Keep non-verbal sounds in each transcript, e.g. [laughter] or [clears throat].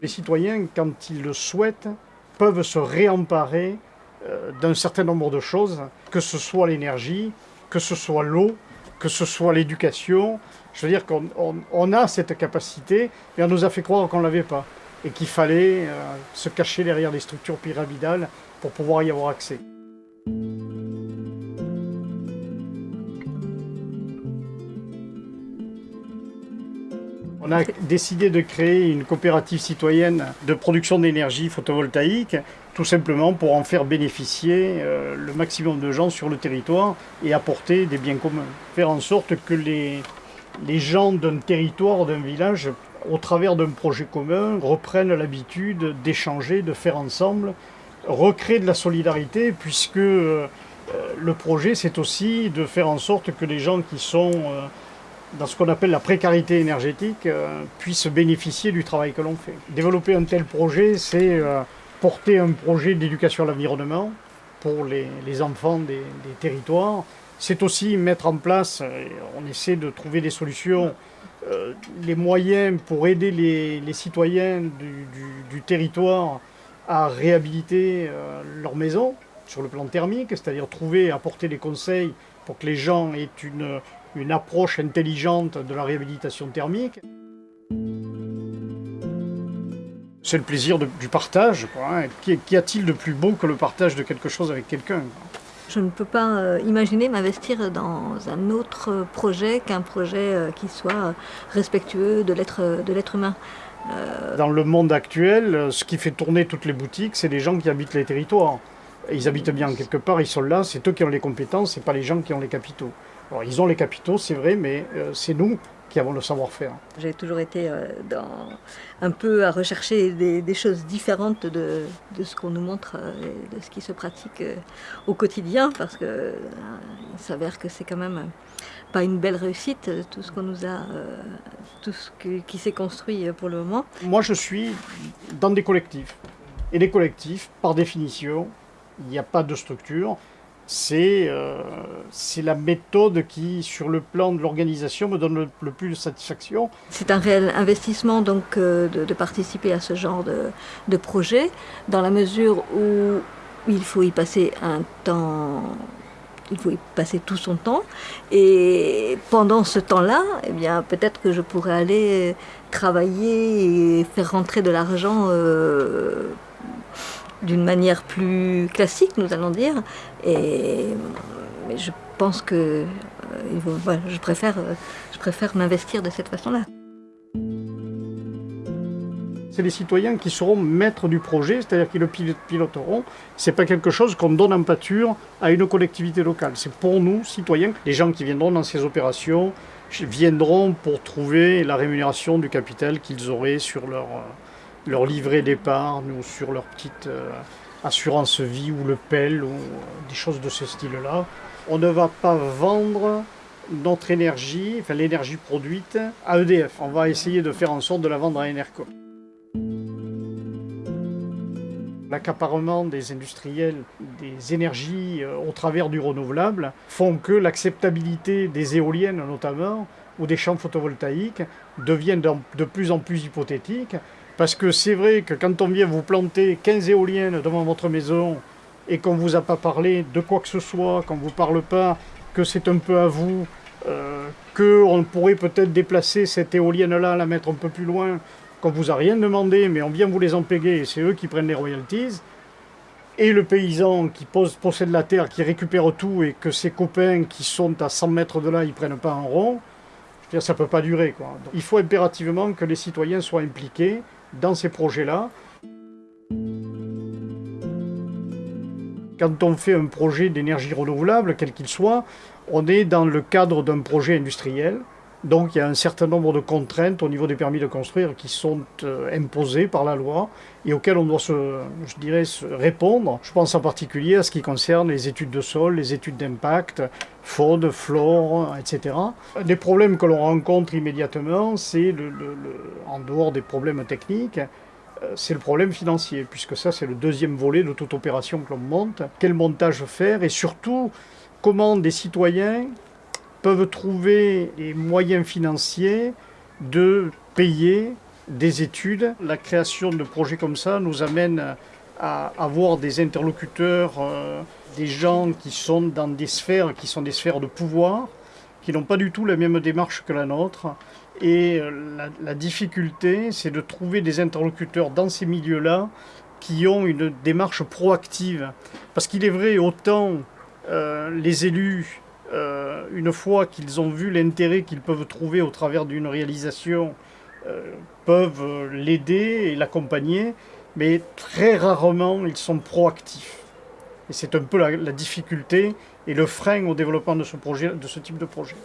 Les citoyens, quand ils le souhaitent, peuvent se réemparer euh, d'un certain nombre de choses, que ce soit l'énergie, que ce soit l'eau, que ce soit l'éducation. Je veux dire qu'on a cette capacité, et on nous a fait croire qu'on ne l'avait pas, et qu'il fallait euh, se cacher derrière des structures pyramidales pour pouvoir y avoir accès. On a décidé de créer une coopérative citoyenne de production d'énergie photovoltaïque, tout simplement pour en faire bénéficier euh, le maximum de gens sur le territoire et apporter des biens communs. Faire en sorte que les, les gens d'un territoire, d'un village, au travers d'un projet commun, reprennent l'habitude d'échanger, de faire ensemble, recréer de la solidarité, puisque euh, le projet, c'est aussi de faire en sorte que les gens qui sont... Dans ce qu'on appelle la précarité énergétique, euh, puissent bénéficier du travail que l'on fait. Développer un tel projet, c'est euh, porter un projet d'éducation à l'environnement pour les, enfants des, territoires. C'est aussi mettre en place, euh, on essaie de trouver des solutions, les moyens pour aider les, citoyens du, territoire à réhabiliter leur maison sur le plan thermique, c'est-à-dire trouver, apporter des conseils pour que les gens aient une, une approche intelligente de la réhabilitation thermique. C'est le plaisir du partage. Quoi, hein. Qu'y a-t-il de plus beau que le partage de quelque chose avec quelqu'un Je ne peux pas euh, imaginer m'investir dans un autre projet qu'un projet euh, qui soit respectueux de l'être humain. Euh, dans le monde actuel, ce qui fait tourner toutes les boutiques, c'est les gens qui habitent les territoires. Ils habitent bien quelque part, ils sont là, c'est eux qui ont les compétences, c'est pas les gens qui ont les capitaux ils ont les capitaux, c'est vrai, mais euh, c'est nous qui avons le savoir-faire. J'ai toujours été euh, dans, un peu à rechercher des, choses différentes de, ce qu'on nous montre, euh, et de ce qui se pratique au quotidien, parce que il s'avère que c'est quand même pas une belle réussite, tout ce qu'on nous a, tout ce qui s'est construit pour le moment. Moi, je suis dans des collectifs. Et les collectifs, par définition, il n'y a pas de structure euh, c'est la méthode qui, sur le plan de l'organisation, me donne le, plus de satisfaction. C'est un réel investissement donc euh, de, participer à ce genre de, projet, dans la mesure où il faut y passer un temps il faut y passer tout son temps. Et pendant ce temps-là, eh bien, peut-être que je pourrais aller travailler et faire rentrer de l'argent euh, d'une manière plus classique, nous allons dire. Et je pense que euh, je préfère, euh, je préfère m'investir de cette façon-là. C'est les citoyens qui seront maîtres du projet, c'est-à-dire qu'ils le piloteront. Ce n'est pas quelque chose qu'on donne en pâture à une collectivité locale. C'est pour nous, citoyens, les gens qui viendront dans ces opérations viendront pour trouver la rémunération du capital qu'ils auraient sur leur, euh, leur livret d'épargne ou sur leur petite euh, assurance vie ou le PEL ou euh, des choses de ce style-là. On ne va pas vendre notre énergie, enfin l'énergie produite, à EDF. On va essayer de faire en sorte de la vendre à Enerco. L'accaparement des industriels des énergies euh, au travers du renouvelable font que l'acceptabilité des éoliennes notamment ou des champs photovoltaïques devient de plus en plus hypothétique parce que c'est vrai que quand on vient vous planter 15 éoliennes devant votre maison et qu'on ne vous a pas parlé de quoi que ce soit, qu'on ne vous parle pas, que c'est un peu à vous, euh, qu'on pourrait peut-être déplacer cette éolienne-là, la mettre un peu plus loin, qu'on ne vous a rien demandé, mais on vient vous les empéguer et c'est eux qui prennent les royalties, et le paysan qui possède la terre, qui récupère tout, et que ses copains qui sont à 100 mètres de là, ils ne prennent pas un rond, ça ne peut pas durer. Quoi. il faut impérativement que les citoyens soient impliqués, dans ces projets-là. Quand on fait un projet d'énergie renouvelable, quel qu'il soit, on est dans le cadre d'un projet industriel. Donc il y a un certain nombre de contraintes au niveau des permis de construire qui sont euh, imposées par la loi et auxquelles on doit se, répondre. Je pense en particulier à ce qui concerne les études de sol, les études d'impact, faune, flore, etc. Les problèmes que l'on rencontre immédiatement, c'est, en dehors des problèmes techniques, euh, c'est le problème financier, puisque ça c'est le deuxième volet de toute opération que l'on monte. Quel montage faire et surtout comment des citoyens peuvent trouver les moyens financiers de payer des études. La création de projets comme ça nous amène à avoir des interlocuteurs, euh, des gens qui sont dans des sphères qui sont des sphères de pouvoir, qui n'ont pas du tout la même démarche que la nôtre. Et euh, la, difficulté, c'est de trouver des interlocuteurs dans ces milieux-là qui ont une démarche proactive. Parce qu'il est vrai, autant euh, les élus, euh, une fois qu'ils ont vu l'intérêt qu'ils peuvent trouver au travers d'une réalisation, euh, peuvent l'aider et l'accompagner, mais très rarement ils sont proactifs. Et c'est un peu la, difficulté et le frein au développement de ce type de projet.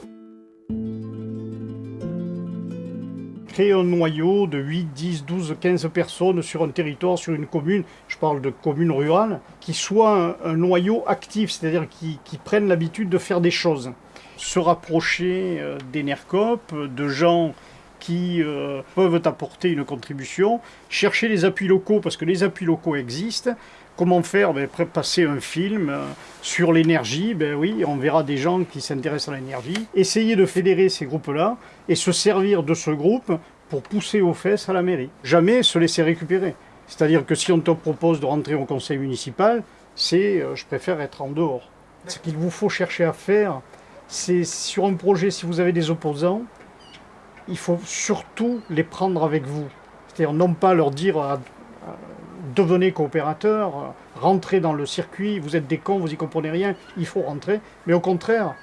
Créer un noyau de 8, 10, 12, 15 personnes sur un territoire, sur une commune, je parle de commune rurale, qui soit un, noyau actif, c'est-à-dire qui, qui, prennent l'habitude de faire des choses. Se rapprocher euh, des NERCOP, de gens qui euh, peuvent apporter une contribution, chercher les appuis locaux, parce que les appuis locaux existent, Comment faire? Ben, Passer un film euh, sur l'énergie, ben oui, on verra des gens qui s'intéressent à l'énergie. Essayer de fédérer ces groupes-là et se servir de ce groupe pour pousser aux fesses à la mairie. Jamais se laisser récupérer. C'est-à-dire que si on te propose de rentrer au conseil municipal, c'est euh, je préfère être en dehors. Ce qu'il vous faut chercher à faire, c'est sur un projet, si vous avez des opposants, il faut surtout les prendre avec vous. C'est-à-dire non pas leur dire à, devenez coopérateur, rentrez dans le circuit, vous êtes des cons, vous y comprenez rien, il faut rentrer. Mais au contraire,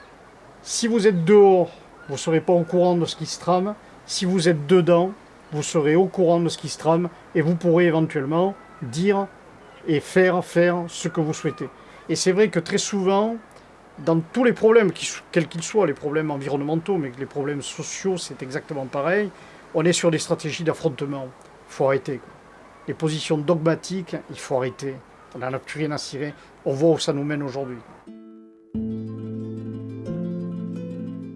si vous êtes dehors, vous ne serez pas au courant de ce qui se trame. Si vous êtes dedans, vous serez au courant de ce qui se trame et vous pourrez éventuellement dire et faire, faire ce que vous souhaitez. Et c'est vrai que très souvent, dans tous les problèmes, quels qu'ils soient, les problèmes environnementaux, mais les problèmes sociaux, c'est exactement pareil, on est sur des stratégies d'affrontement. Il faut arrêter. Les positions dogmatiques, il faut arrêter. On n'en a plus rien à cirer. On voit où ça nous mène aujourd'hui.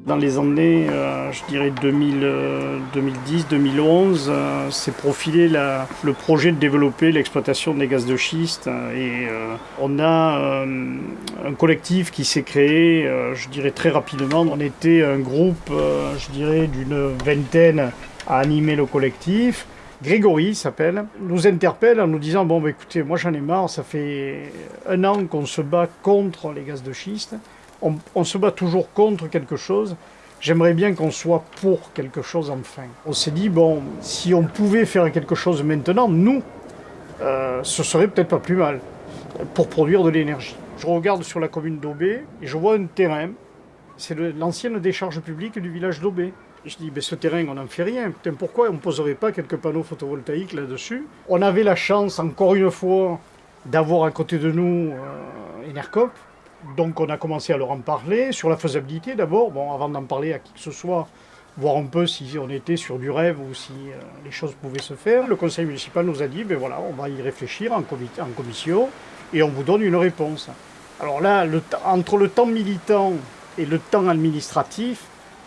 Dans les années, euh, je dirais 2010, 2011, euh, s'est profilé le projet de développer l'exploitation des gaz de schiste. Et euh, on a un collectif qui s'est créé, je dirais très rapidement. On était un groupe, je dirais, d'une vingtaine à animer le collectif. Grégory s'appelle, nous interpelle en nous disant Bon, bah, écoutez, moi j'en ai marre, ça fait un an qu'on se bat contre les gaz de schiste, on, se bat toujours contre quelque chose. J'aimerais bien qu'on soit pour quelque chose enfin. On s'est dit Bon, si on pouvait faire quelque chose maintenant, nous, euh, ce serait peut-être pas plus mal pour produire de l'énergie. Je regarde sur la commune d'Aubé et je vois un terrain, c'est l'ancienne décharge publique du village d'Aubé. Je dis, mais ce terrain, on n'en fait rien. Putain, pourquoi on ne poserait pas quelques panneaux photovoltaïques là-dessus? On avait la chance, encore une fois, d'avoir à côté de nous euh, Enercop. Donc on a commencé à leur en parler, sur la faisabilité d'abord, avant d'en parler à qui que ce soit, voir un peu si on était sur du rêve ou si euh, les choses pouvaient se faire. Le conseil municipal nous a dit, ben voilà, on va y réfléchir en, commission et on vous donne une réponse. Alors là, entre le temps militant et le temps administratif,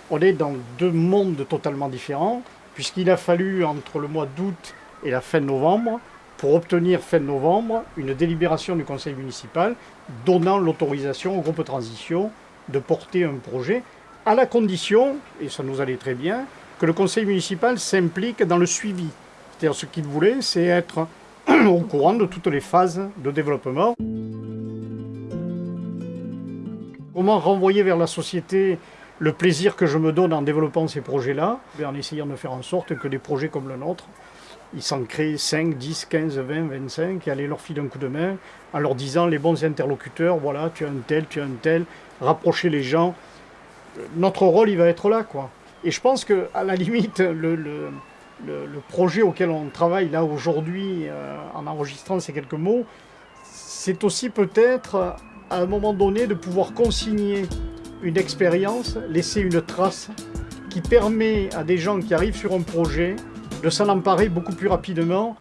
on est dans deux mondes totalement différents, puisqu'il a fallu entre le mois d'août et la fin novembre, pour obtenir fin novembre une délibération du conseil municipal donnant l'autorisation au groupe transition de porter un projet, à la condition, et ça nous allait très bien, que le conseil municipal s'implique dans le suivi. C'est-à-dire ce qu'il voulait, c'est être [clears throat] au courant de toutes les phases de développement. Comment renvoyer vers la société le plaisir que je me donne en développant ces projets-là, en essayant de faire en sorte que des projets comme le nôtre, ils s'en créent 5, 10, 15, 20, 25, et aller leur filer un coup de main en leur disant les bons interlocuteurs, voilà, tu as un tel, tu as un tel, rapprocher les gens. Notre rôle, il va être là. Et je pense que à la limite, le, projet auquel on travaille là aujourd'hui, euh, en enregistrant ces quelques mots, c'est aussi peut-être à un moment donné de pouvoir consigner une expérience, laisser une trace qui permet à des gens qui arrivent sur un projet de s'en emparer beaucoup plus rapidement.